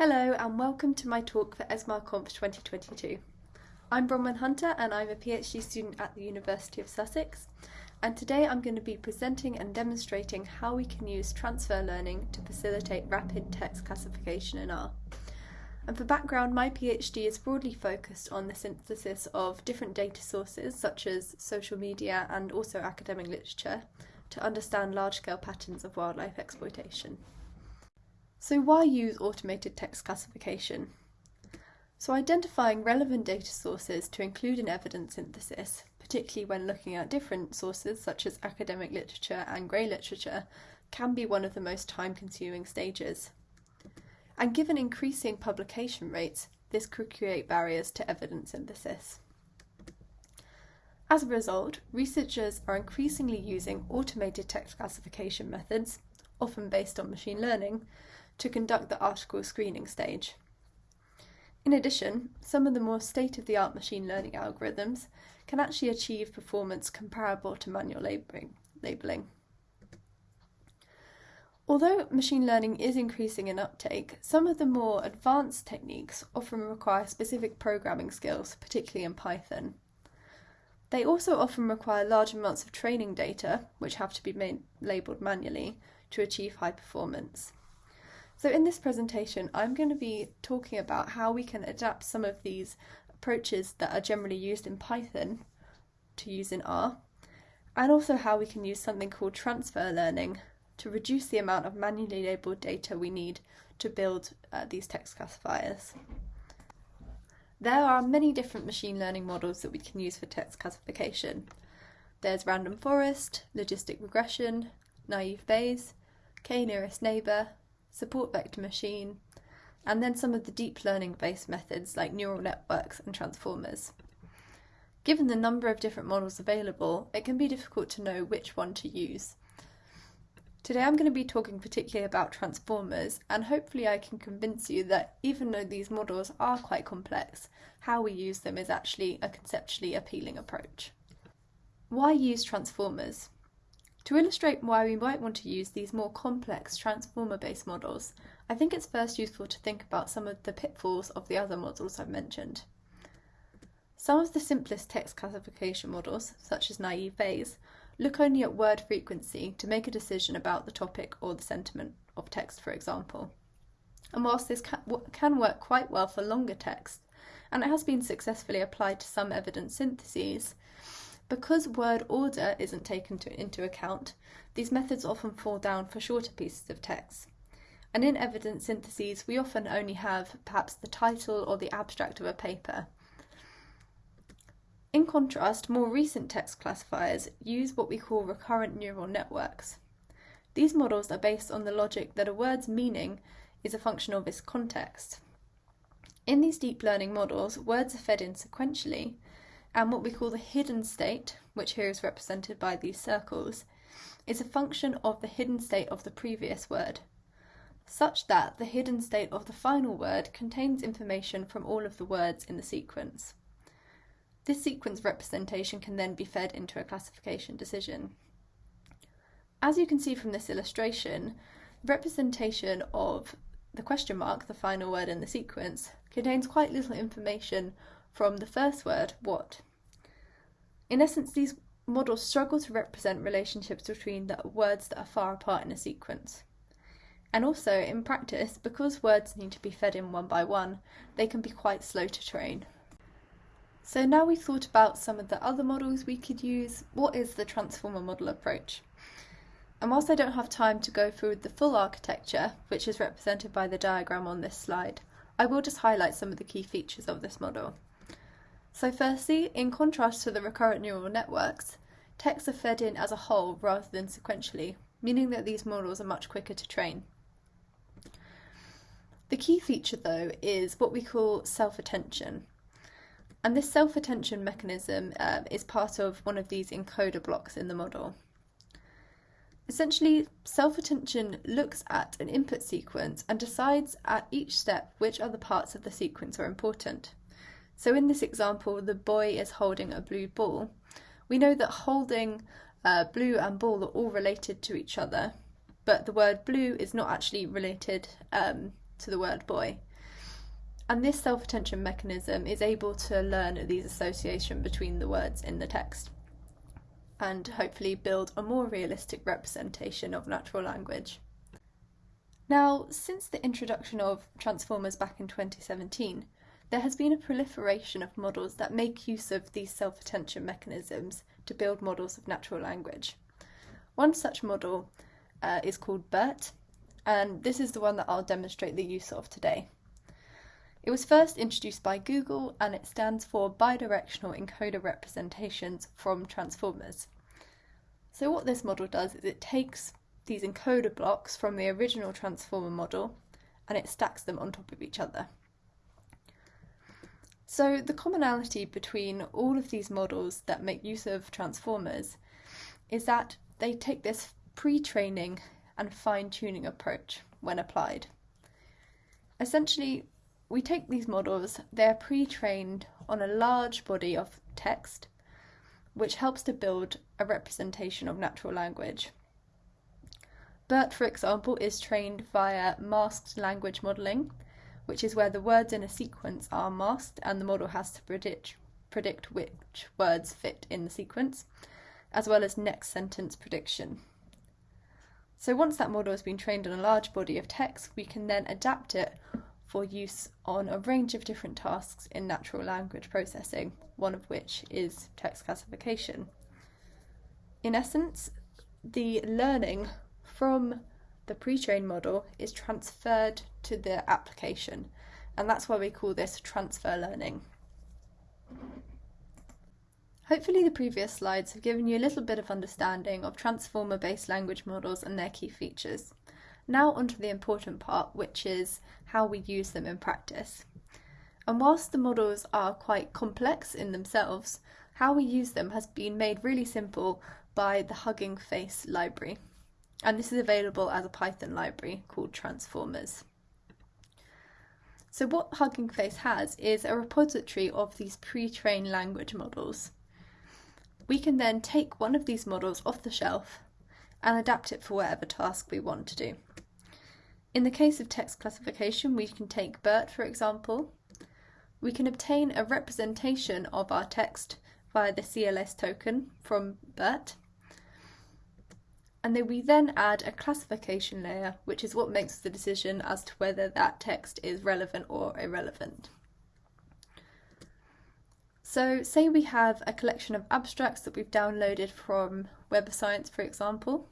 Hello and welcome to my talk for ESMARConf 2022. I'm Bronwyn Hunter and I'm a PhD student at the University of Sussex and today I'm going to be presenting and demonstrating how we can use transfer learning to facilitate rapid text classification in R. And for background, my PhD is broadly focused on the synthesis of different data sources such as social media and also academic literature to understand large-scale patterns of wildlife exploitation. So why use automated text classification? So identifying relevant data sources to include in evidence synthesis, particularly when looking at different sources such as academic literature and grey literature, can be one of the most time-consuming stages. And given increasing publication rates, this could create barriers to evidence synthesis. As a result, researchers are increasingly using automated text classification methods, often based on machine learning, to conduct the article screening stage. In addition, some of the more state-of-the-art machine learning algorithms can actually achieve performance comparable to manual labeling. Although machine learning is increasing in uptake, some of the more advanced techniques often require specific programming skills, particularly in Python. They also often require large amounts of training data, which have to be made, labelled manually, to achieve high performance. So in this presentation, I'm going to be talking about how we can adapt some of these approaches that are generally used in Python to use in R, and also how we can use something called transfer learning to reduce the amount of manually labelled data we need to build uh, these text classifiers. There are many different machine learning models that we can use for text classification. There's random forest, logistic regression, naive Bayes, k-nearest neighbour, support vector machine, and then some of the deep learning based methods like neural networks and transformers. Given the number of different models available, it can be difficult to know which one to use. Today I'm going to be talking particularly about transformers and hopefully I can convince you that even though these models are quite complex, how we use them is actually a conceptually appealing approach. Why use transformers? To illustrate why we might want to use these more complex transformer-based models, I think it's first useful to think about some of the pitfalls of the other models I've mentioned. Some of the simplest text classification models, such as naive Bayes, look only at word frequency to make a decision about the topic or the sentiment of text, for example. And whilst this can work quite well for longer text, and it has been successfully applied to some evidence syntheses, because word order isn't taken to, into account, these methods often fall down for shorter pieces of text. And in evidence syntheses, we often only have perhaps the title or the abstract of a paper. In contrast, more recent text classifiers use what we call recurrent neural networks. These models are based on the logic that a word's meaning is a function of its context. In these deep learning models, words are fed in sequentially, and what we call the hidden state, which here is represented by these circles, is a function of the hidden state of the previous word, such that the hidden state of the final word contains information from all of the words in the sequence. This sequence representation can then be fed into a classification decision. As you can see from this illustration, the representation of the question mark, the final word in the sequence, contains quite little information from the first word, what. In essence, these models struggle to represent relationships between the words that are far apart in a sequence. And also, in practice, because words need to be fed in one by one, they can be quite slow to train. So now we've thought about some of the other models we could use, what is the transformer model approach? And whilst I don't have time to go through the full architecture, which is represented by the diagram on this slide, I will just highlight some of the key features of this model. So firstly, in contrast to the recurrent neural networks, texts are fed in as a whole rather than sequentially, meaning that these models are much quicker to train. The key feature though is what we call self-attention. And this self-attention mechanism uh, is part of one of these encoder blocks in the model. Essentially, self-attention looks at an input sequence and decides at each step which other parts of the sequence are important. So in this example, the boy is holding a blue ball. We know that holding uh, blue and ball are all related to each other, but the word blue is not actually related um, to the word boy. And this self attention mechanism is able to learn these association between the words in the text and hopefully build a more realistic representation of natural language. Now, since the introduction of transformers back in 2017, there has been a proliferation of models that make use of these self attention mechanisms to build models of natural language. One such model uh, is called BERT, and this is the one that I'll demonstrate the use of today. It was first introduced by Google and it stands for Bidirectional Encoder Representations from Transformers. So, what this model does is it takes these encoder blocks from the original transformer model and it stacks them on top of each other. So, the commonality between all of these models that make use of transformers is that they take this pre training and fine tuning approach when applied. Essentially, we take these models, they're pre trained on a large body of text, which helps to build a representation of natural language. BERT, for example, is trained via masked language modelling, which is where the words in a sequence are masked and the model has to predict, predict which words fit in the sequence, as well as next sentence prediction. So once that model has been trained on a large body of text, we can then adapt it for use on a range of different tasks in natural language processing, one of which is text classification. In essence, the learning from the pre trained model is transferred to the application, and that's why we call this transfer learning. Hopefully, the previous slides have given you a little bit of understanding of transformer based language models and their key features. Now, onto the important part, which is how we use them in practice. And whilst the models are quite complex in themselves, how we use them has been made really simple by the Hugging Face library. And this is available as a Python library called Transformers. So, what Hugging Face has is a repository of these pre trained language models. We can then take one of these models off the shelf and adapt it for whatever task we want to do. In the case of text classification, we can take BERT for example. We can obtain a representation of our text via the CLS token from BERT. And then we then add a classification layer, which is what makes the decision as to whether that text is relevant or irrelevant. So say we have a collection of abstracts that we've downloaded from Web of Science, for example.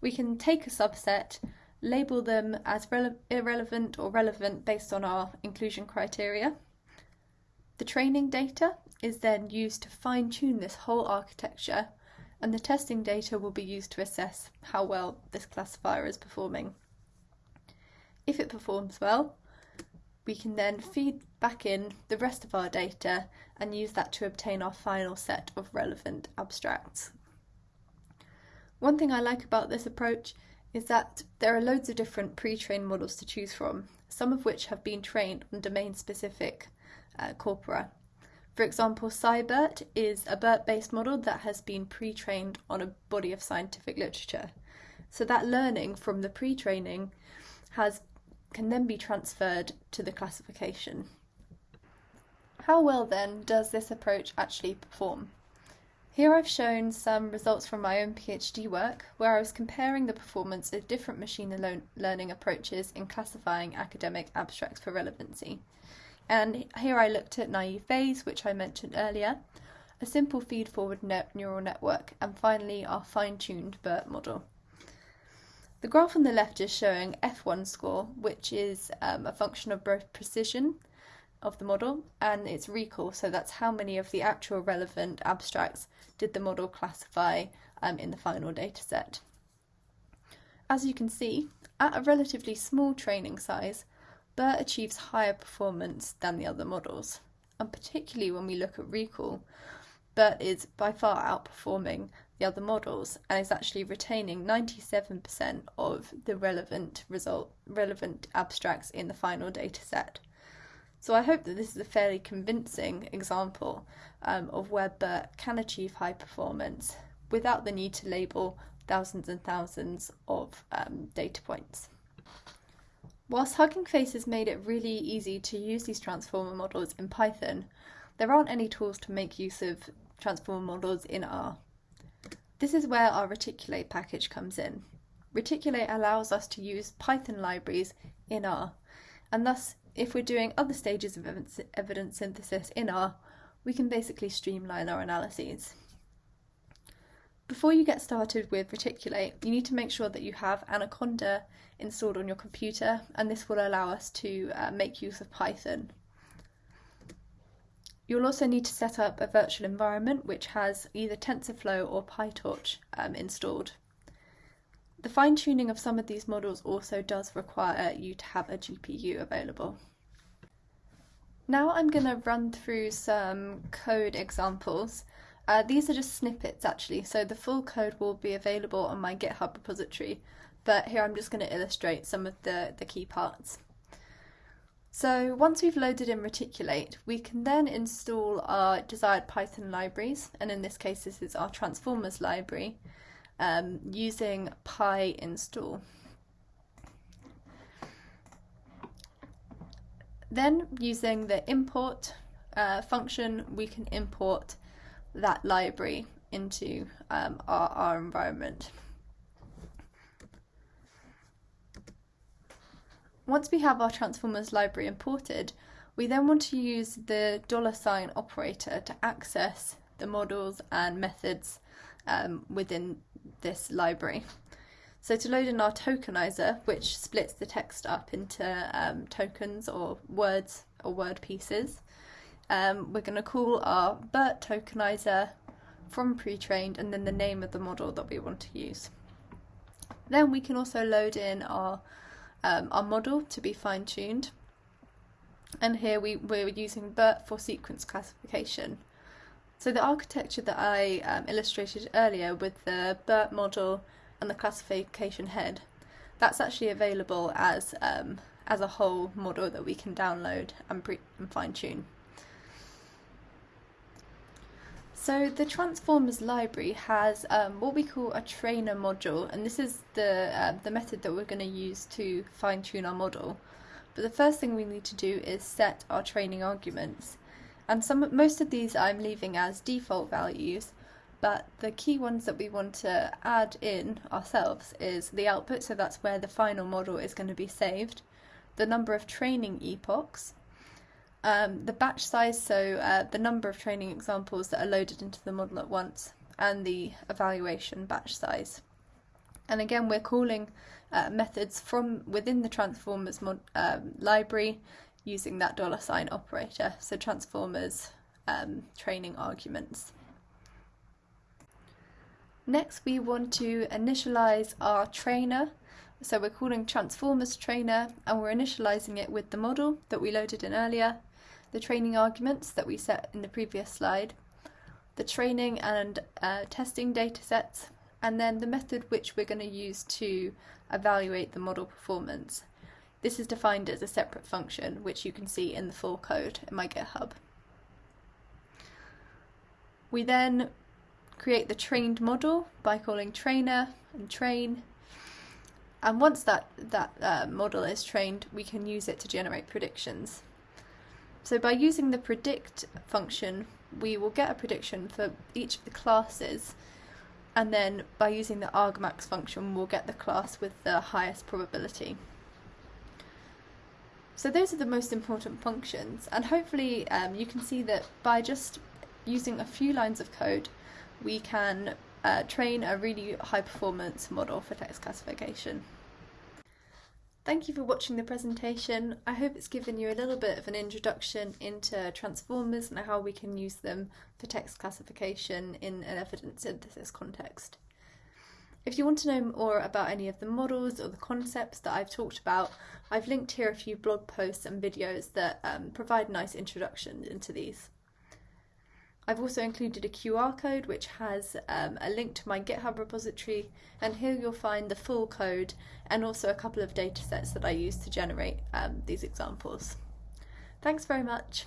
We can take a subset label them as irrelevant or relevant based on our inclusion criteria. The training data is then used to fine tune this whole architecture, and the testing data will be used to assess how well this classifier is performing. If it performs well, we can then feed back in the rest of our data and use that to obtain our final set of relevant abstracts. One thing I like about this approach is that there are loads of different pre trained models to choose from, some of which have been trained on domain specific uh, corpora. For example, SciBERT is a BERT based model that has been pre trained on a body of scientific literature. So that learning from the pre training has can then be transferred to the classification. How well then does this approach actually perform? Here I've shown some results from my own PhD work where I was comparing the performance of different machine learning approaches in classifying academic abstracts for relevancy. And here I looked at naive Bayes, which I mentioned earlier, a simple feed-forward neural network, and finally our fine-tuned BERT model. The graph on the left is showing F1 score, which is um, a function of both precision of the model and its recall. So that's how many of the actual relevant abstracts did the model classify um, in the final dataset. As you can see, at a relatively small training size, BERT achieves higher performance than the other models. And particularly when we look at recall, BERT is by far outperforming the other models and is actually retaining 97% of the relevant result relevant abstracts in the final dataset. So I hope that this is a fairly convincing example um, of where BERT can achieve high performance without the need to label thousands and thousands of um, data points. Whilst Hugging Face has made it really easy to use these transformer models in Python, there aren't any tools to make use of transformer models in R. This is where our Reticulate package comes in. Reticulate allows us to use Python libraries in R, and thus if we're doing other stages of evidence synthesis in R, we can basically streamline our analyses. Before you get started with Reticulate, you need to make sure that you have Anaconda installed on your computer, and this will allow us to uh, make use of Python. You'll also need to set up a virtual environment which has either TensorFlow or PyTorch um, installed. The fine tuning of some of these models also does require you to have a GPU available. Now I'm going to run through some code examples. Uh, these are just snippets actually, so the full code will be available on my GitHub repository, but here I'm just going to illustrate some of the, the key parts. So once we've loaded in Reticulate, we can then install our desired Python libraries, and in this case this is our transformers library, um, using pyinstall. Then using the import uh, function, we can import that library into um, our, our environment. Once we have our transformers library imported, we then want to use the dollar sign operator to access the models and methods um, within this library. So to load in our tokenizer, which splits the text up into um, tokens or words or word pieces, um, we're going to call our BERT tokenizer from pre-trained and then the name of the model that we want to use. Then we can also load in our um, our model to be fine-tuned. And here we, we're using BERT for sequence classification. So the architecture that I um, illustrated earlier with the BERT model and the classification head, that's actually available as um, as a whole model that we can download and, and fine-tune. So the Transformers library has um, what we call a trainer module, and this is the uh, the method that we're going to use to fine tune our model. But the first thing we need to do is set our training arguments, and some most of these I'm leaving as default values. But the key ones that we want to add in ourselves is the output, so that's where the final model is going to be saved, the number of training epochs, um, the batch size, so uh, the number of training examples that are loaded into the model at once, and the evaluation batch size. And again, we're calling uh, methods from within the transformers um, library using that dollar sign operator, so transformers um, training arguments. Next, we want to initialize our trainer. So we're calling transformers trainer and we're initializing it with the model that we loaded in earlier the training arguments that we set in the previous slide, the training and uh, testing data sets, and then the method which we're going to use to evaluate the model performance. This is defined as a separate function, which you can see in the full code in my GitHub. We then create the trained model by calling trainer and train. And once that, that uh, model is trained, we can use it to generate predictions. So by using the predict function, we will get a prediction for each of the classes, and then by using the argmax function, we'll get the class with the highest probability. So those are the most important functions, and hopefully um, you can see that by just using a few lines of code, we can uh, train a really high performance model for text classification. Thank you for watching the presentation. I hope it's given you a little bit of an introduction into transformers and how we can use them for text classification in an evidence synthesis context. If you want to know more about any of the models or the concepts that I've talked about, I've linked here a few blog posts and videos that um, provide nice introductions into these. I've also included a QR code which has um, a link to my GitHub repository and here you'll find the full code and also a couple of datasets that I use to generate um, these examples. Thanks very much.